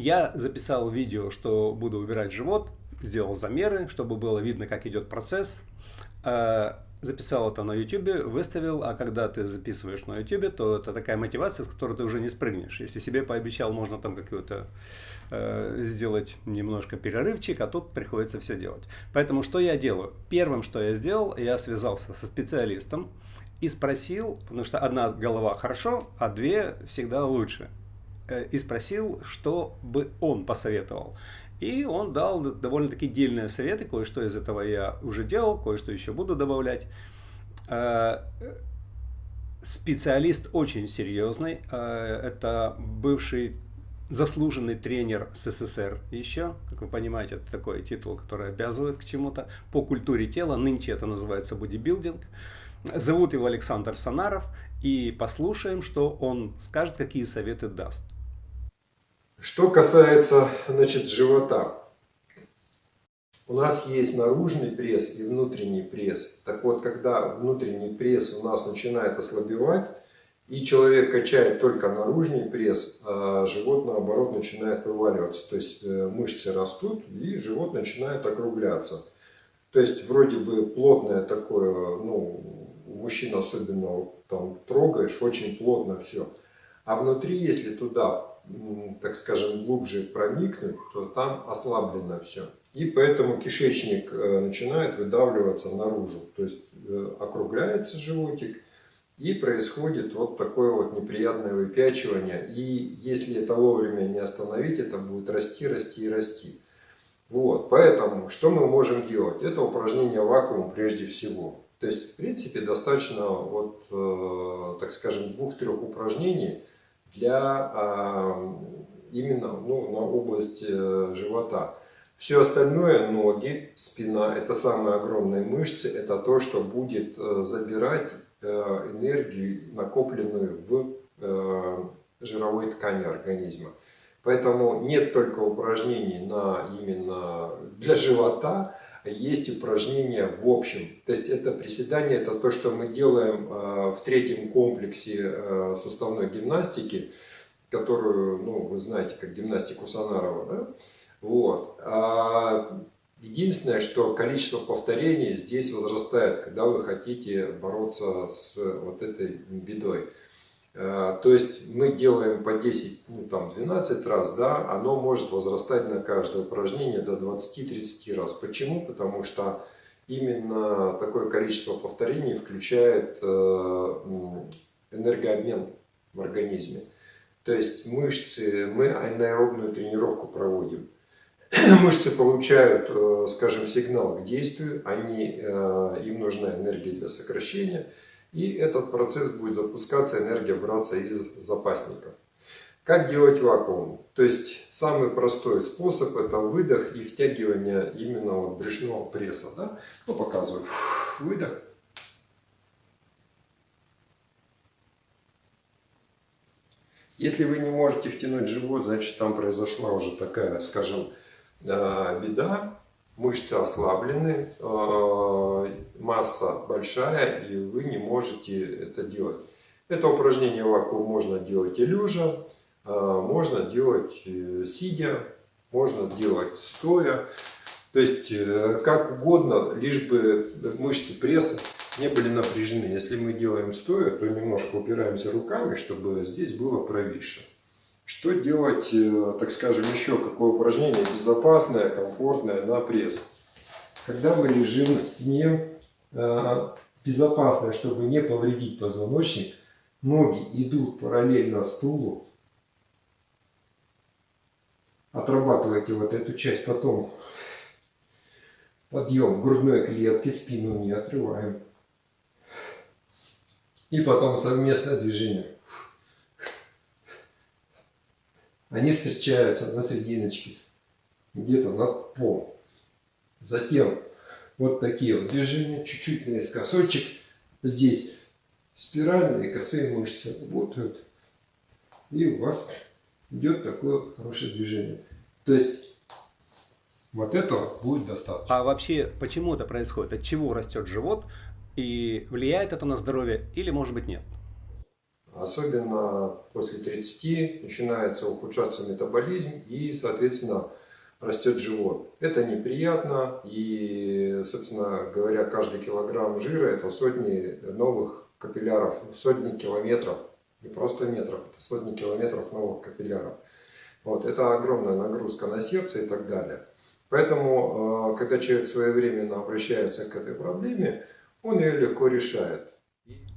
Я записал видео, что буду убирать живот, сделал замеры, чтобы было видно, как идет процесс. Э, записал это на YouTube, выставил, а когда ты записываешь на YouTube, то это такая мотивация, с которой ты уже не спрыгнешь. Если себе пообещал, можно там какую-то э, сделать немножко перерывчик, а тут приходится все делать. Поэтому что я делаю? Первым, что я сделал, я связался со специалистом и спросил, потому что одна голова хорошо, а две всегда лучше. Э, и спросил, что бы он посоветовал. И он дал довольно-таки дельные советы, кое-что из этого я уже делал, кое-что еще буду добавлять. Э, специалист очень серьезный, э, это бывший заслуженный тренер СССР еще, как вы понимаете, это такой титул, который обязывает к чему-то, по культуре тела, нынче это называется бодибилдинг. Зовут его Александр Санаров, и послушаем, что он скажет, какие советы даст. Что касается значит, живота. У нас есть наружный пресс и внутренний пресс. Так вот, когда внутренний пресс у нас начинает ослабевать, и человек качает только наружный пресс, а живот наоборот начинает вываливаться. То есть э, мышцы растут и живот начинает округляться. То есть вроде бы плотное такое, ну, мужчина особенно там трогаешь, очень плотно все. А внутри, если туда так скажем, глубже проникнуть, то там ослаблено все. И поэтому кишечник э, начинает выдавливаться наружу. То есть э, округляется животик и происходит вот такое вот неприятное выпячивание. И если это вовремя не остановить, это будет расти, расти и расти. Вот, поэтому что мы можем делать? Это упражнение вакуум прежде всего. То есть, в принципе, достаточно, вот, э, так скажем, двух-трех упражнений – для а, именно ну, на область э, живота. Все остальное, ноги, спина, это самые огромные мышцы, это то, что будет э, забирать э, энергию, накопленную в жировой ткани организма. Поэтому нет только упражнений на именно для живота, есть упражнения в общем. То есть это приседание, это то, что мы делаем э, в третьем комплексе э, суставной гимнастики, которую, ну, вы знаете, как гимнастику Санарова, да? Вот. А единственное, что количество повторений здесь возрастает, когда вы хотите бороться с вот этой бедой. Э, то есть мы делаем по 10, ну там 12 раз, да, оно может возрастать на каждое упражнение до 20-30 раз. Почему? Потому что именно такое количество повторений включает э, энергообмен в организме. То есть мышцы, мы анаэробную тренировку проводим. Мышцы получают, э, скажем, сигнал к действию, они, им нужна энергия для сокращения – и этот процесс будет запускаться, энергия браться из запасников. Как делать вакуум? То есть самый простой способ это выдох и втягивание именно вот брюшного пресса. Да? Ну, показываю. Выдох. Если вы не можете втянуть живот, значит там произошла уже такая, скажем, э, беда, мышцы ослаблены, э, масса большая, и вы не можете это делать. Это упражнение вакуум можно делать и лежа, э, можно делать э, сидя, можно делать стоя. То есть как угодно, лишь бы мышцы пресса не были напряжены. Если мы делаем стоя, то немножко упираемся руками, чтобы здесь было провисшее. Что делать, э, так скажем, еще какое упражнение безопасное, комфортное на пресс? Когда мы лежим на спине, э, безопасное, чтобы не повредить позвоночник, ноги идут параллельно стулу. Отрабатывайте вот эту часть, потом подъем грудной клетки, спину не отрываем. И потом совместное движение. Они встречаются на серединочке, где-то над полом. Затем вот такие вот движения, чуть-чуть наискосочек. Здесь спиральные косые мышцы работают. И у вас идет такое хорошее движение. То есть вот этого будет достаточно. А вообще, почему это происходит? От чего растет живот? И влияет это на здоровье или может быть нет? Особенно после 30 начинается ухудшаться метаболизм и, соответственно, растет живот. Это неприятно и, собственно говоря, каждый килограмм жира это сотни новых капилляров, сотни километров, не просто метров, это сотни километров новых капилляров. Вот, это огромная нагрузка на сердце и так далее. Поэтому, э, когда человек своевременно обращается к этой проблеме, он ее легко решает.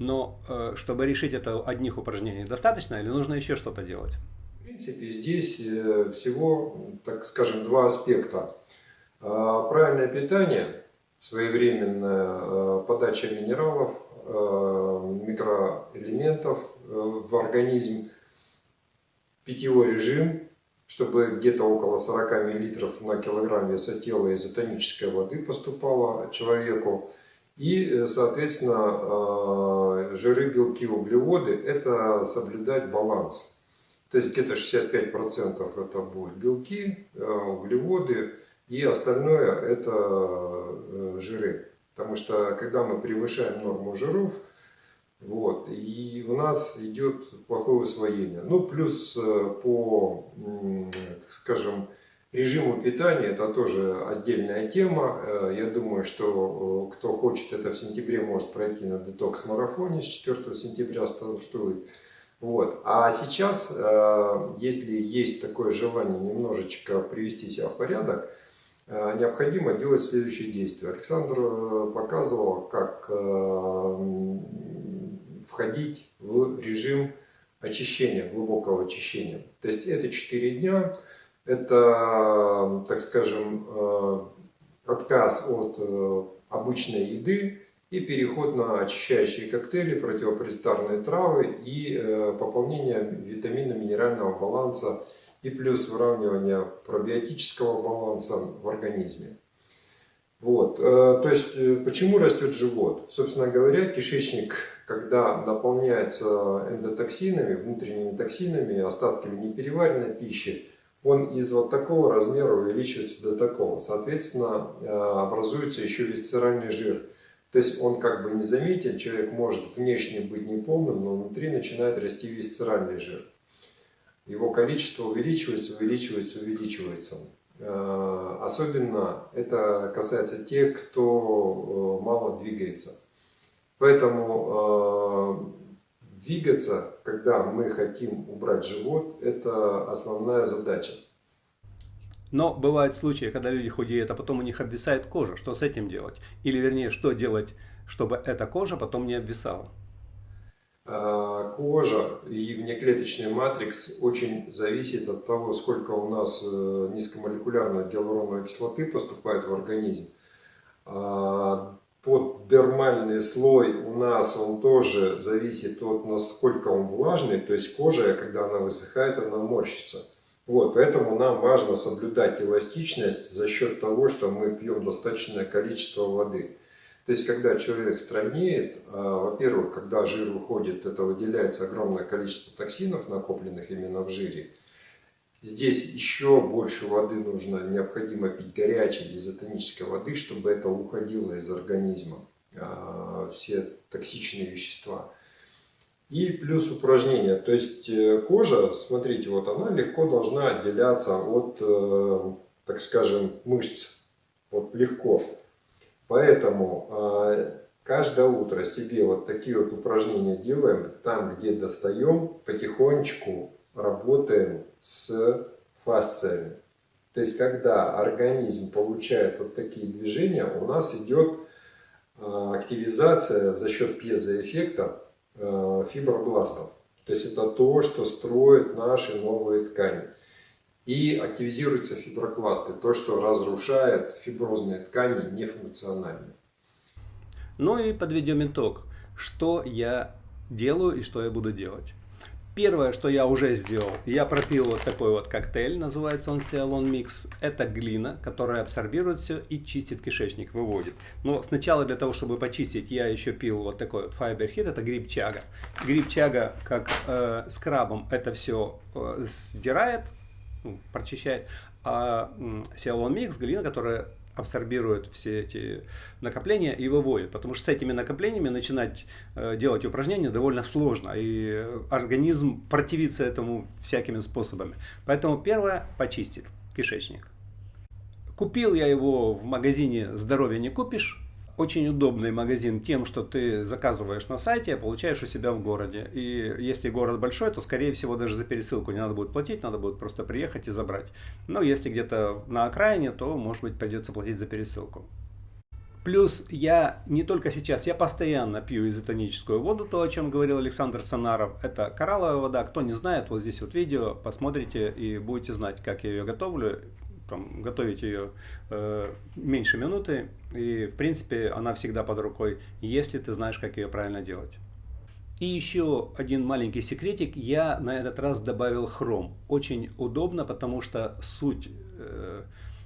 Но э, чтобы решить это одних упражнений достаточно или нужно еще что-то делать? В принципе, здесь э, всего, так скажем, два аспекта. Правильное питание, своевременная подача минералов, микроэлементов в организм, питьевой режим, чтобы где-то около 40 мл на килограмм веса тела изотонической воды поступало человеку. И, э, соответственно, э, жиры, белки, углеводы – это соблюдать баланс. То есть где-то 65% это будут белки, э, углеводы, и остальное это жиры. Потому что когда мы превышаем норму жиров, вот, и у нас идет плохое усвоение. Ну, плюс по, скажем, режиму питания, это тоже отдельная тема. Э, я думаю, что э, кто хочет это в сентябре, может пройти на детокс-марафоне с 4 сентября стартует. Вот. А сейчас, если есть такое желание немножечко привести себя в порядок, необходимо делать следующие действия. Александр показывал, как входить в режим очищения, глубокого очищения. То есть это 4 дня, это, так скажем, э, отказ от э, обычной еды и переход на очищающие коктейли, противопрестарные травы и э, пополнение витаминно-минерального баланса и плюс выравнивание пробиотического баланса в организме. Вот. То есть, почему растет живот? Собственно говоря, кишечник когда наполняется эндотоксинами, внутренними токсинами, остатками непереваренной пищи, он из вот такого размера увеличивается до такого. Соответственно, э, образуется еще висцеральный жир. То есть он как бы не заметен, человек может внешне быть неполным, но внутри начинает расти висцеральный жир. Его количество увеличивается, увеличивается, увеличивается. Э, особенно это касается тех, кто э, мало двигается. Поэтому двигаться, когда мы хотим убрать живот, это основная задача. Но бывают случаи, когда люди худеют, а потом у них обвисает кожа. Что с этим делать? Или вернее, что делать, чтобы эта кожа потом не обвисала? Э, кожа и внеклеточный матрикс очень зависит от того, сколько у нас э, низкомолекулярной гиалуроновой кислоты поступает в организм. Поддермальный слой у нас, он тоже зависит от насколько он влажный, то есть кожа, когда она высыхает, она морщится. Вот, поэтому нам важно соблюдать эластичность за счет того, что мы пьем достаточное количество воды. То есть, когда человек стройнеет, а, во-первых, когда жир уходит, это выделяется огромное количество токсинов, накопленных именно в жире. Здесь еще больше воды нужно, необходимо пить горячей изотонической воды, чтобы это уходило из организма, а, все токсичные вещества. И плюс упражнения, то есть э, кожа, смотрите, вот она легко должна отделяться от, э, так скажем, мышц, вот легко. Поэтому а, каждое утро себе вот такие вот упражнения делаем, там где достаем, потихонечку работаем с фасциями. То есть, когда организм получает вот такие движения, у нас идет а, активизация за счет пьезоэффекта а, фибробластов. То есть, это то, что строит наши новые ткани. И активизируются фиброкласты, то, что разрушает фиброзные ткани нефункциональные. Ну и подведем итог. Что я делаю и что я буду делать. Первое, что я уже сделал, я пропил вот такой вот коктейль, называется он Cialon Mix. Это глина, которая абсорбирует все и чистит кишечник, выводит. Но сначала для того, чтобы почистить, я еще пил вот такой вот Fiber Hit, это гриб чага. Гриб чага, как э, скрабом, это все э, сдирает ну, прочищает. А Сиалон Микс, глина, которая абсорбирует все эти накопления и выводит. Потому что с этими накоплениями начинать э, делать упражнения довольно сложно. И организм противится этому всякими способами. Поэтому первое почистит кишечник. Купил я его в магазине «Здоровье не купишь». Очень удобный магазин тем, что ты заказываешь на сайте, а получаешь у себя в городе. И если город большой, то скорее всего даже за пересылку не надо будет платить, надо будет просто приехать и забрать. Но если где-то на окраине, то может быть придется платить за пересылку. Плюс я не только сейчас, я постоянно пью изотоническую воду, то, о чем говорил Александр Санаров. Это коралловая вода. Кто не знает, вот здесь вот видео, посмотрите и будете знать, как я ее готовлю там, готовить ее э, меньше минуты, и в принципе она всегда под рукой, если ты знаешь, как ее правильно делать. И еще один маленький секретик, я на этот раз добавил хром. Очень удобно, потому что суть э,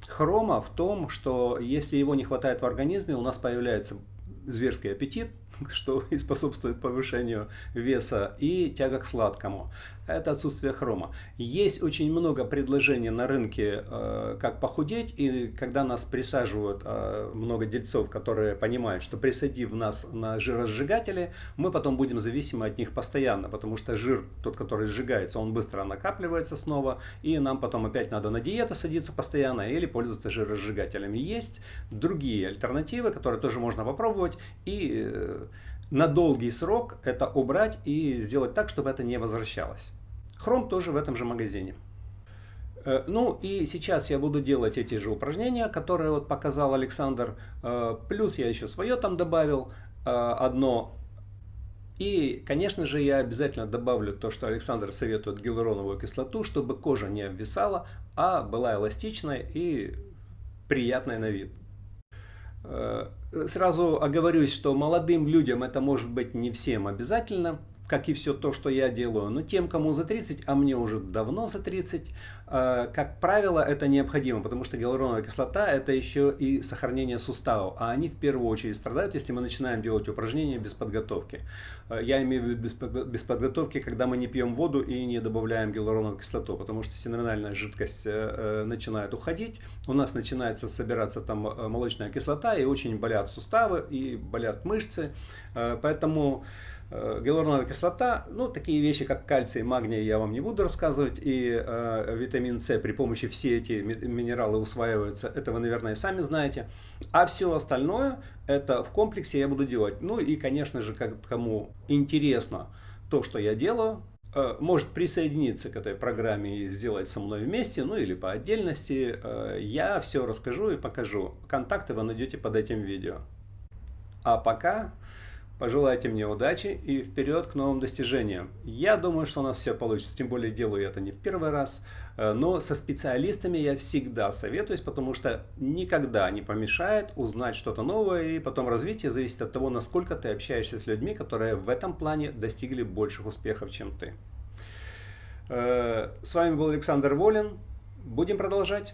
хрома в том, что если его не хватает в организме, у нас появляется зверский аппетит, что и способствует повышению веса, и тяга к сладкому. Это отсутствие хрома. Есть очень много предложений на рынке, э, как похудеть, и когда нас присаживают э, много дельцов, которые понимают, что присадив нас на жиросжигатели, мы потом будем зависимы от них постоянно, потому что жир, тот, который сжигается, он быстро накапливается снова, и нам потом опять надо на диету садиться постоянно или пользоваться жиросжигателями. Есть другие альтернативы, которые тоже можно попробовать, и э, на долгий срок это убрать и сделать так, чтобы это не возвращалось. Хром тоже в этом же магазине. Э, ну и сейчас я буду делать эти же упражнения, которые вот показал Александр. Э, плюс я еще свое там добавил э, одно. И, конечно же, я обязательно добавлю то, что Александр советует гиалуроновую кислоту, чтобы кожа не обвисала, а была эластичной и приятной на вид. Э, сразу оговорюсь, что молодым людям это может быть не всем обязательно, как и все то, что я делаю. Но тем, кому за 30, а мне уже давно за 30, э, как правило, это необходимо, потому что гиалуроновая кислота – это еще и сохранение суставов, а они в первую очередь страдают, если мы начинаем делать упражнения без подготовки. Э, я имею в виду без подготовки, когда мы не пьем воду и не добавляем гиалуроновую кислоту, потому что синоминальная жидкость э, начинает уходить, у нас начинается собираться там молочная кислота, и очень болят суставы, и болят мышцы, поэтому гиалуроновая кислота, ну, такие вещи, как кальций, магний, я вам не буду рассказывать, и э, витамин С, при помощи все эти минералы усваиваются, это вы, наверное, сами знаете. А все остальное, это в комплексе я буду делать. Ну и, конечно же, как, кому интересно то, что я делаю, э, может присоединиться к этой программе и сделать со мной вместе, ну или по отдельности. Э, я все расскажу и покажу. Контакты вы найдете под этим видео. А пока Пожелайте мне удачи и вперед к новым достижениям. Я думаю, что у нас все получится, тем более делаю это не в первый раз. Э, но со специалистами я всегда советуюсь, потому что никогда не помешает узнать что-то новое, и потом развитие зависит от того, насколько ты общаешься с людьми, которые в этом плане достигли больших успехов, чем ты. Э, с вами был Александр Волин. Будем продолжать.